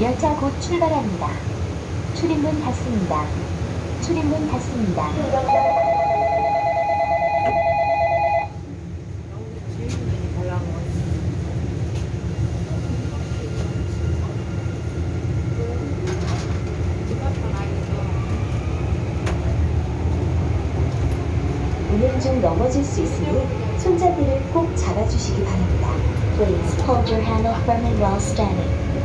열차 곧 출발합니다. 출입문 닫습니다. 출입문 닫습니다. 운행 중 넘어질 수 있으니 손잡이를 꼭 잡아주시기 바랍니다. Please hold your handle firmly while standing.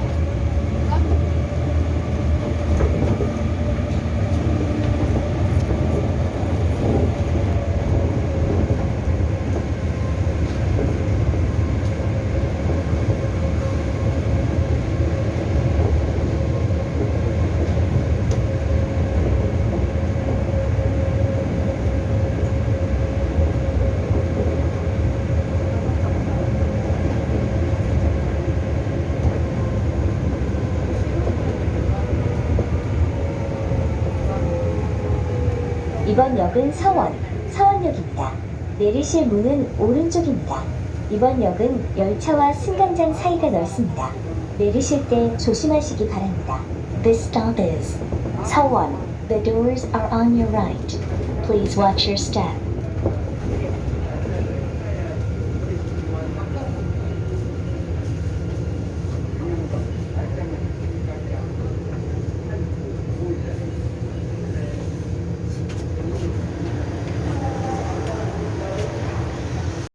이번 역은 서원, 서원역입니다. 내리실 문은 오른쪽입니다. 이번 역은 열차와 승강장 사이가 넓습니다. 내리실 때 조심하시기 바랍니다. This stop is 서원. The doors are on your right. Please watch your step.